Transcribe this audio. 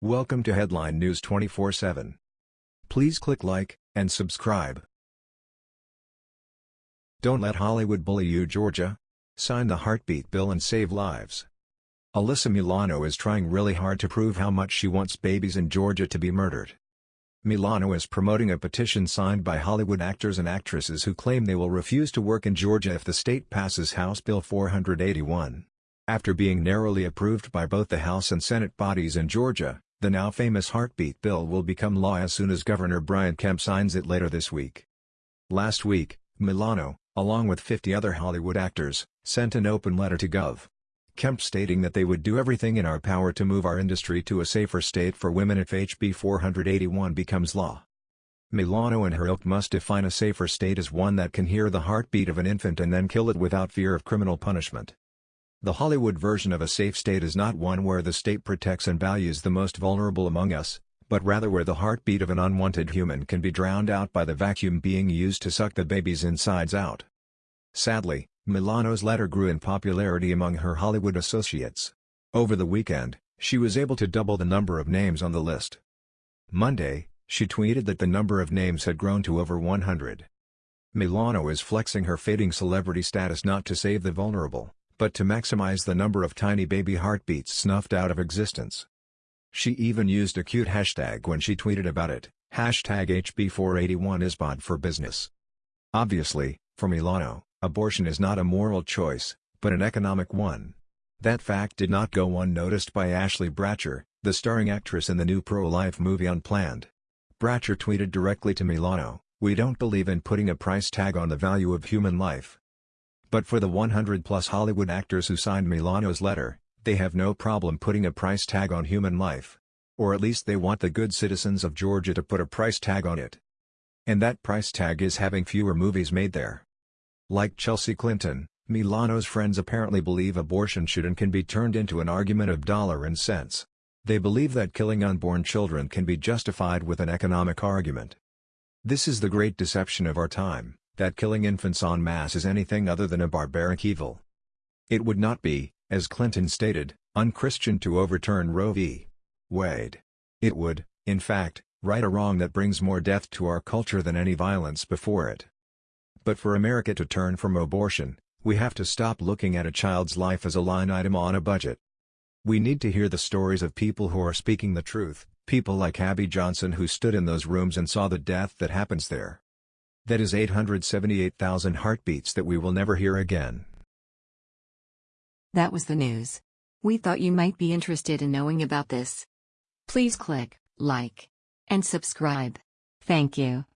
Welcome to Headline News 24/7. Please click like and subscribe. Don't let Hollywood bully you Georgia. Sign the heartbeat bill and save lives. Alyssa Milano is trying really hard to prove how much she wants babies in Georgia to be murdered. Milano is promoting a petition signed by Hollywood actors and actresses who claim they will refuse to work in Georgia if the state passes House Bill 481. After being narrowly approved by both the House and Senate bodies in Georgia, the now famous heartbeat bill will become law as soon as Governor Brian Kemp signs it later this week. Last week, Milano, along with 50 other Hollywood actors, sent an open letter to Gov. Kemp stating that they would do everything in our power to move our industry to a safer state for women if HB 481 becomes law. Milano and her ilk must define a safer state as one that can hear the heartbeat of an infant and then kill it without fear of criminal punishment. The Hollywood version of a safe state is not one where the state protects and values the most vulnerable among us, but rather where the heartbeat of an unwanted human can be drowned out by the vacuum being used to suck the baby's insides out. Sadly, Milano's letter grew in popularity among her Hollywood associates. Over the weekend, she was able to double the number of names on the list. Monday, she tweeted that the number of names had grown to over 100. Milano is flexing her fading celebrity status not to save the vulnerable, but to maximize the number of tiny baby heartbeats snuffed out of existence. She even used a cute hashtag when she tweeted about it, hashtag HB481 is bad for business. Obviously, for Milano, Abortion is not a moral choice, but an economic one. That fact did not go unnoticed by Ashley Bratcher, the starring actress in the new pro-life movie Unplanned. Bratcher tweeted directly to Milano, We don't believe in putting a price tag on the value of human life. But for the 100-plus Hollywood actors who signed Milano's letter, they have no problem putting a price tag on human life. Or at least they want the good citizens of Georgia to put a price tag on it. And that price tag is having fewer movies made there. Like Chelsea Clinton, Milano's friends apparently believe abortion should and can be turned into an argument of dollar and cents. They believe that killing unborn children can be justified with an economic argument. This is the great deception of our time, that killing infants en masse is anything other than a barbaric evil. It would not be, as Clinton stated, unchristian to overturn Roe v. Wade. It would, in fact, right a wrong that brings more death to our culture than any violence before it. But for America to turn from abortion, we have to stop looking at a child's life as a line item on a budget. We need to hear the stories of people who are speaking the truth, people like Abby Johnson who stood in those rooms and saw the death that happens there. That is 878,000 heartbeats that we will never hear again. That was the news. We thought you might be interested in knowing about this. Please click like and subscribe. Thank you.